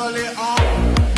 actually on.